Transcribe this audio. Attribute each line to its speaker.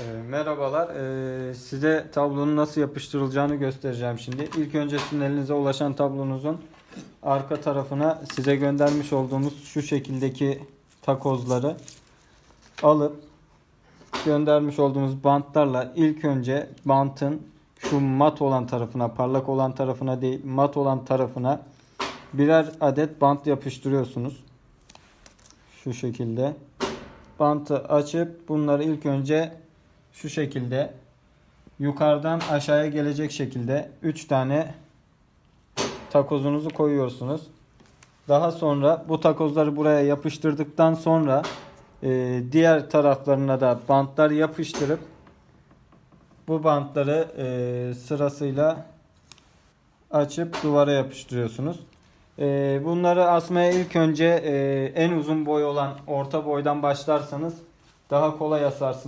Speaker 1: Ee, merhabalar. Ee, size tablonun nasıl yapıştırılacağını göstereceğim şimdi. İlk önce sizin elinize ulaşan tablonuzun arka tarafına size göndermiş olduğumuz şu şekildeki takozları alıp göndermiş olduğumuz bantlarla ilk önce bantın şu mat olan tarafına, parlak olan tarafına değil, mat olan tarafına birer adet bant yapıştırıyorsunuz. Şu şekilde. Bantı açıp bunları ilk önce şu şekilde yukarıdan aşağıya gelecek şekilde 3 tane takozunuzu koyuyorsunuz. Daha sonra bu takozları buraya yapıştırdıktan sonra e, diğer taraflarına da bantlar yapıştırıp bu bantları e, sırasıyla açıp duvara yapıştırıyorsunuz. E, bunları asmaya ilk önce e, en uzun boy olan orta boydan başlarsanız daha kolay asarsınız.